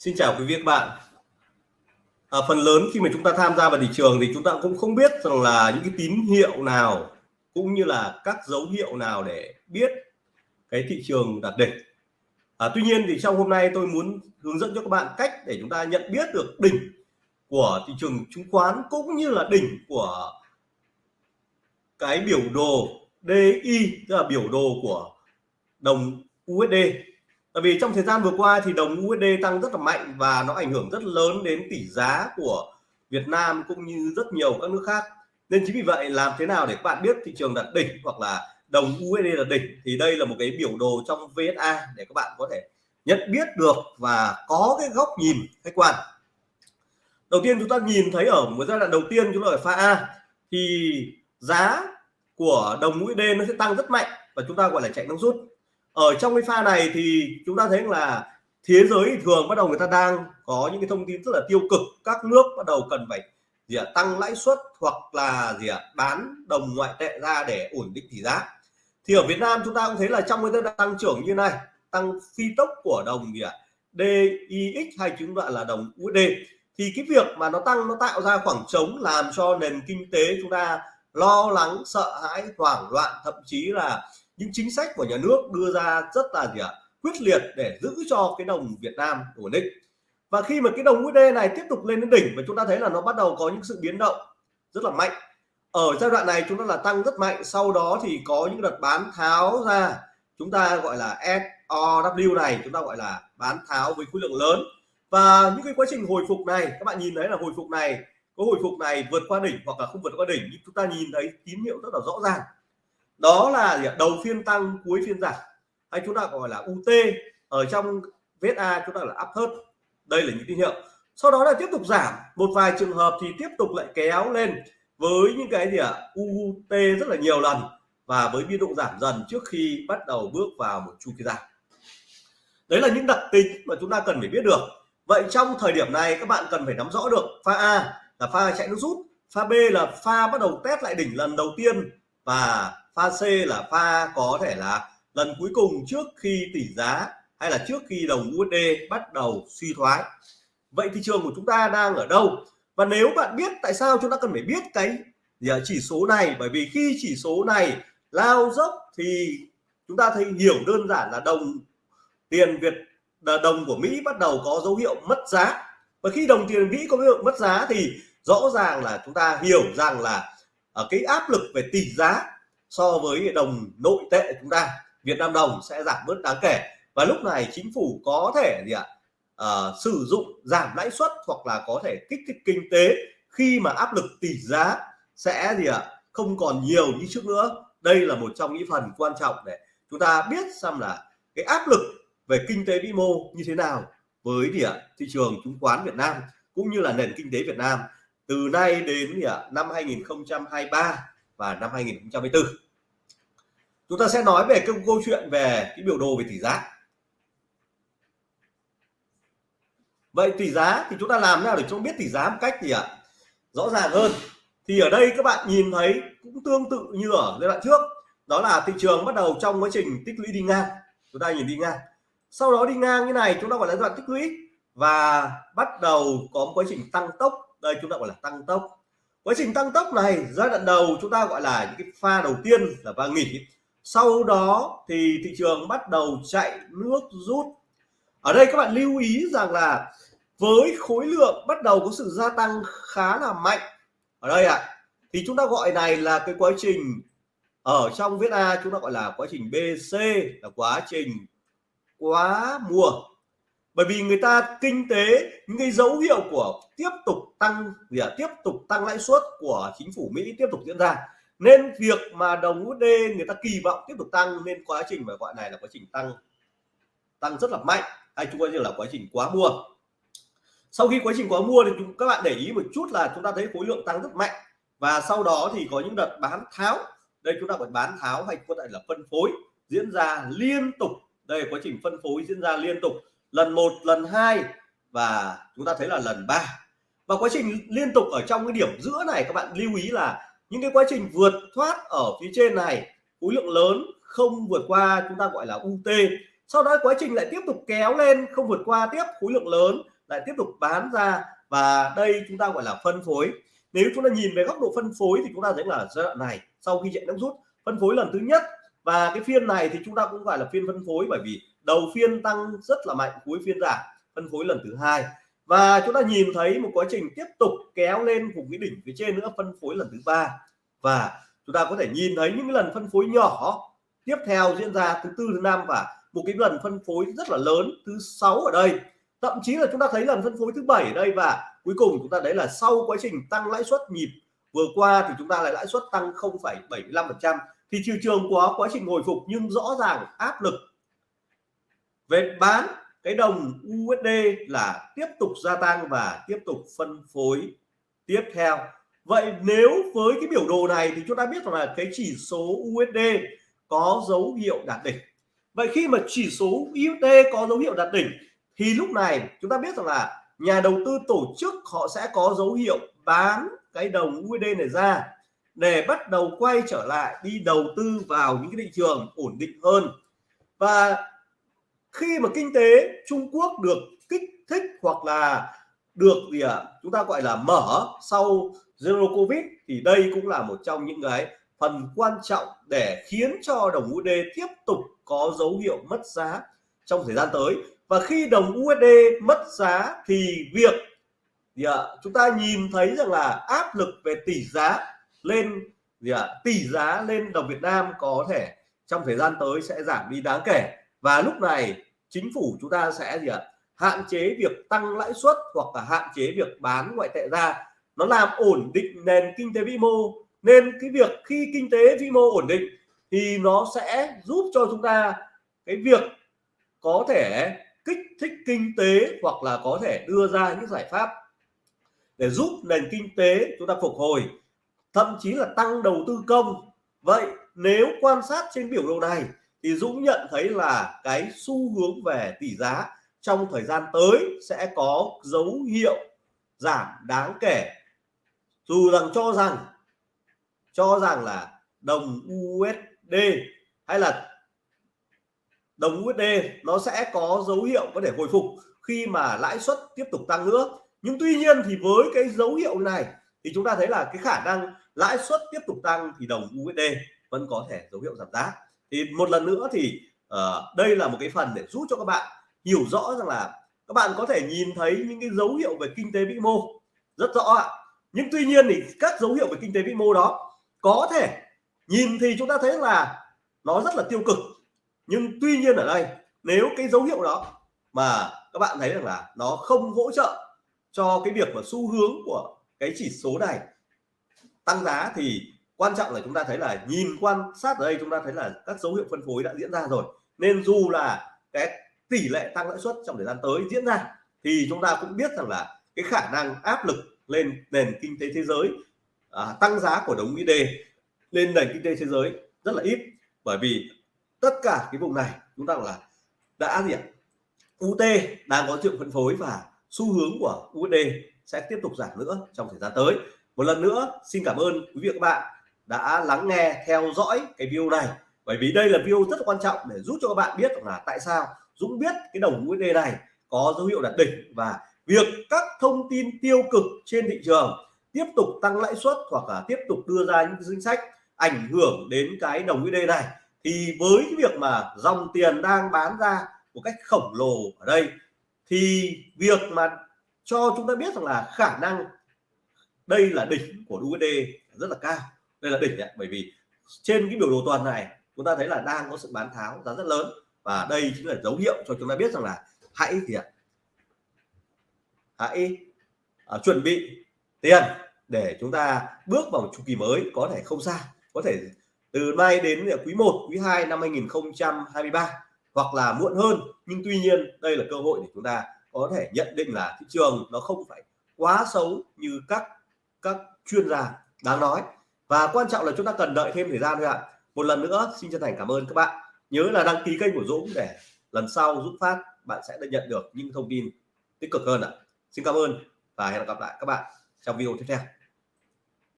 Xin chào quý vị các bạn. À, phần lớn khi mà chúng ta tham gia vào thị trường thì chúng ta cũng không biết rằng là những cái tín hiệu nào cũng như là các dấu hiệu nào để biết cái thị trường đạt đỉnh. À, tuy nhiên thì trong hôm nay tôi muốn hướng dẫn cho các bạn cách để chúng ta nhận biết được đỉnh của thị trường chứng khoán cũng như là đỉnh của cái biểu đồ DI tức là biểu đồ của đồng USD Tại vì trong thời gian vừa qua thì đồng USD tăng rất là mạnh và nó ảnh hưởng rất lớn đến tỷ giá của Việt Nam cũng như rất nhiều các nước khác. Nên chính vì vậy, làm thế nào để các bạn biết thị trường đạt đỉnh hoặc là đồng USD là đỉnh thì đây là một cái biểu đồ trong VSA để các bạn có thể nhận biết được và có cái góc nhìn, khách quan. Đầu tiên chúng ta nhìn thấy ở một giai đoạn đầu tiên, chúng ta ở pha A, thì giá của đồng USD nó sẽ tăng rất mạnh và chúng ta gọi là chạy nước rút ở trong cái pha này thì chúng ta thấy là thế giới thường bắt đầu người ta đang có những cái thông tin rất là tiêu cực. Các nước bắt đầu cần phải gì à, tăng lãi suất hoặc là gì à, bán đồng ngoại tệ ra để ổn định tỷ giá. Thì ở Việt Nam chúng ta cũng thấy là trong cái giai đoạn tăng trưởng như này tăng phi tốc của đồng gì ạ à, DIX hay chúng gọi là đồng USD thì cái việc mà nó tăng nó tạo ra khoảng trống làm cho nền kinh tế chúng ta lo lắng sợ hãi hoảng loạn thậm chí là những chính sách của nhà nước đưa ra rất là gì ạ? Quyết liệt để giữ cho cái đồng Việt Nam ổn định. Và khi mà cái đồng USD này tiếp tục lên đến đỉnh và chúng ta thấy là nó bắt đầu có những sự biến động rất là mạnh. Ở giai đoạn này chúng ta là tăng rất mạnh, sau đó thì có những đợt bán tháo ra. Chúng ta gọi là SOW này, chúng ta gọi là bán tháo với khối lượng lớn. Và những cái quá trình hồi phục này, các bạn nhìn thấy là hồi phục này, có hồi phục này vượt qua đỉnh hoặc là không vượt qua đỉnh, nhưng chúng ta nhìn thấy tín hiệu rất là rõ ràng đó là gì? đầu phiên tăng, cuối phiên giảm. Hay chúng ta gọi là UT ở trong VSA chúng ta là áp thớt đây là những tín hiệu. Sau đó là tiếp tục giảm. Một vài trường hợp thì tiếp tục lại kéo lên với những cái gì ạ? UT rất là nhiều lần và với biên độ giảm dần trước khi bắt đầu bước vào một chu kỳ giảm. Đấy là những đặc tính mà chúng ta cần phải biết được. Vậy trong thời điểm này, các bạn cần phải nắm rõ được pha A là pha chạy nước rút, pha B là pha bắt đầu test lại đỉnh lần đầu tiên và pha C là pha có thể là lần cuối cùng trước khi tỷ giá hay là trước khi đồng USD bắt đầu suy thoái. Vậy thị trường của chúng ta đang ở đâu? Và nếu bạn biết tại sao chúng ta cần phải biết cái dạ, chỉ số này? Bởi vì khi chỉ số này lao dốc thì chúng ta thấy hiểu đơn giản là đồng tiền Việt đồng của Mỹ bắt đầu có dấu hiệu mất giá. Và khi đồng tiền Mỹ có dấu hiệu mất giá thì rõ ràng là chúng ta hiểu rằng là ở cái áp lực về tỷ giá so với đồng nội tệ chúng ta Việt Nam đồng sẽ giảm bớt đáng kể. Và lúc này chính phủ có thể gì ạ? À, sử dụng giảm lãi suất hoặc là có thể kích thích kinh tế khi mà áp lực tỷ giá sẽ gì ạ? Không còn nhiều như trước nữa. Đây là một trong những phần quan trọng để chúng ta biết xem là cái áp lực về kinh tế vĩ mô như thế nào với gì ạ? Thị trường chứng khoán Việt Nam cũng như là nền kinh tế Việt Nam từ nay đến gì ạ năm 2023 và năm 2024 chúng ta sẽ nói về cái câu chuyện về cái biểu đồ về tỷ giá. Vậy tỷ giá thì chúng ta làm nào để chúng biết tỷ giá một cách gì ạ, rõ ràng hơn? Thì ở đây các bạn nhìn thấy cũng tương tự như ở giai đoạn trước. Đó là thị trường bắt đầu trong quá trình tích lũy đi ngang. Chúng ta nhìn đi ngang. Sau đó đi ngang như này, chúng ta gọi là giai đoạn tích lũy và bắt đầu có một quá trình tăng tốc đây chúng ta gọi là tăng tốc. Quá trình tăng tốc này giai đoạn đầu chúng ta gọi là những cái pha đầu tiên là pha nghỉ. Sau đó thì thị trường bắt đầu chạy nước rút. Ở đây các bạn lưu ý rằng là với khối lượng bắt đầu có sự gia tăng khá là mạnh. Ở đây ạ à, thì chúng ta gọi này là cái quá trình ở trong viết A chúng ta gọi là quá trình BC là quá trình quá mùa bởi vì người ta kinh tế những cái dấu hiệu của tiếp tục tăng gì à, tiếp tục tăng lãi suất của chính phủ Mỹ tiếp tục diễn ra. Nên việc mà đồng USD người ta kỳ vọng tiếp tục tăng nên quá trình mà gọi này là quá trình tăng tăng rất là mạnh hay chúng ta như là quá trình quá mua. Sau khi quá trình quá mua thì chúng các bạn để ý một chút là chúng ta thấy khối lượng tăng rất mạnh. Và sau đó thì có những đợt bán tháo. Đây chúng ta gọi bán tháo hay có thể là phân phối diễn ra liên tục. Đây quá trình phân phối diễn ra liên tục lần một, lần hai và chúng ta thấy là lần ba. Và quá trình liên tục ở trong cái điểm giữa này, các bạn lưu ý là những cái quá trình vượt thoát ở phía trên này, khối lượng lớn không vượt qua chúng ta gọi là UT sau đó quá trình lại tiếp tục kéo lên, không vượt qua tiếp, khối lượng lớn lại tiếp tục bán ra và đây chúng ta gọi là phân phối. Nếu chúng ta nhìn về góc độ phân phối thì chúng ta thấy là giai đoạn này, sau khi chạy nước rút, phân phối lần thứ nhất và cái phiên này thì chúng ta cũng gọi là phiên phân phối bởi vì đầu phiên tăng rất là mạnh cuối phiên giảm phân phối lần thứ hai. Và chúng ta nhìn thấy một quá trình tiếp tục kéo lên vùng cái đỉnh phía trên nữa phân phối lần thứ ba. Và chúng ta có thể nhìn thấy những cái lần phân phối nhỏ tiếp theo diễn ra thứ tư thứ năm và một cái lần phân phối rất là lớn thứ sáu ở đây. Thậm chí là chúng ta thấy lần phân phối thứ bảy ở đây và cuối cùng chúng ta đấy là sau quá trình tăng lãi suất nhịp vừa qua thì chúng ta lại lãi suất tăng 0,75% thì thị trường có quá trình hồi phục nhưng rõ ràng áp lực về bán cái đồng USD là tiếp tục gia tăng và tiếp tục phân phối tiếp theo. Vậy nếu với cái biểu đồ này thì chúng ta biết rằng là cái chỉ số USD có dấu hiệu đạt đỉnh. Vậy khi mà chỉ số USD có dấu hiệu đạt đỉnh thì lúc này chúng ta biết rằng là nhà đầu tư tổ chức họ sẽ có dấu hiệu bán cái đồng USD này ra để bắt đầu quay trở lại đi đầu tư vào những cái thị trường ổn định hơn. Và khi mà kinh tế Trung Quốc được kích thích hoặc là được gì ạ? À, chúng ta gọi là mở sau zero covid thì đây cũng là một trong những cái phần quan trọng để khiến cho đồng USD tiếp tục có dấu hiệu mất giá trong thời gian tới. Và khi đồng USD mất giá thì việc gì ạ? À, chúng ta nhìn thấy rằng là áp lực về tỷ giá lên gì ạ? À, tỷ giá lên đồng Việt Nam có thể trong thời gian tới sẽ giảm đi đáng kể và lúc này chính phủ chúng ta sẽ gì ạ? À, hạn chế việc tăng lãi suất hoặc là hạn chế việc bán ngoại tệ ra. Nó làm ổn định nền kinh tế vĩ mô. Nên cái việc khi kinh tế vĩ mô ổn định thì nó sẽ giúp cho chúng ta cái việc có thể kích thích kinh tế hoặc là có thể đưa ra những giải pháp để giúp nền kinh tế chúng ta phục hồi thậm chí là tăng đầu tư công. Vậy nếu quan sát trên biểu đồ này thì Dũng nhận thấy là cái xu hướng về tỷ giá trong thời gian tới sẽ có dấu hiệu giảm đáng kể. Dù rằng cho rằng cho rằng là đồng USD hay là đồng USD nó sẽ có dấu hiệu có thể hồi phục khi mà lãi suất tiếp tục tăng nữa. Nhưng tuy nhiên thì với cái dấu hiệu này thì chúng ta thấy là cái khả năng lãi suất tiếp tục tăng thì đồng USD vẫn có thể dấu hiệu giảm giá thì một lần nữa thì uh, đây là một cái phần để giúp cho các bạn hiểu rõ rằng là các bạn có thể nhìn thấy những cái dấu hiệu về kinh tế vĩ mô rất rõ ạ. Nhưng tuy nhiên thì các dấu hiệu về kinh tế vĩ mô đó có thể nhìn thì chúng ta thấy là nó rất là tiêu cực. Nhưng tuy nhiên ở đây nếu cái dấu hiệu đó mà các bạn thấy rằng là nó không hỗ trợ cho cái việc mà xu hướng của cái chỉ số này tăng giá thì quan trọng là chúng ta thấy là nhìn quan sát ở đây chúng ta thấy là các dấu hiệu phân phối đã diễn ra rồi. Nên dù là cái tỷ lệ tăng lãi suất trong thời gian tới diễn ra thì chúng ta cũng biết rằng là cái khả năng áp lực lên nền kinh tế thế giới à, tăng giá của đồng USD lên nền kinh tế thế giới rất là ít. Bởi vì tất cả cái vùng này chúng ta là đã gì ạ? UT đang có triệu phân phối và xu hướng của USD sẽ tiếp tục giảm nữa trong thời gian tới. Một lần nữa xin cảm ơn quý vị và các bạn đã lắng nghe, theo dõi cái video này. Bởi vì đây là video rất quan trọng để giúp cho các bạn biết là tại sao Dũng biết cái đồng USD này có dấu hiệu đạt đỉnh và việc các thông tin tiêu cực trên thị trường tiếp tục tăng lãi suất hoặc là tiếp tục đưa ra những chính sách ảnh hưởng đến cái đồng USD này, thì với cái việc mà dòng tiền đang bán ra một cách khổng lồ ở đây, thì việc mà cho chúng ta biết rằng là khả năng đây là đỉnh của USD rất là cao đây là đỉnh đấy, bởi vì trên cái biểu đồ tuần này chúng ta thấy là đang có sự bán tháo giá rất lớn. Và đây chính là dấu hiệu cho chúng ta biết rằng là hãy gì ạ? Hãy uh, chuẩn bị tiền để chúng ta bước vào một chu kỳ mới có thể không xa. Có thể từ nay đến quý 1 quý 2 năm 2023 hoặc là muộn hơn. Nhưng tuy nhiên đây là cơ hội để chúng ta có thể nhận định là thị trường nó không phải quá xấu như các các chuyên gia đang nói và quan trọng là chúng ta cần đợi thêm thời gian thôi ạ. Một lần nữa, xin chân thành cảm ơn các bạn. Nhớ là đăng ký kênh của Dũng để lần sau Dũng phát, bạn sẽ được nhận được những thông tin tích cực hơn ạ. Xin cảm ơn và hẹn gặp lại các bạn trong video tiếp theo.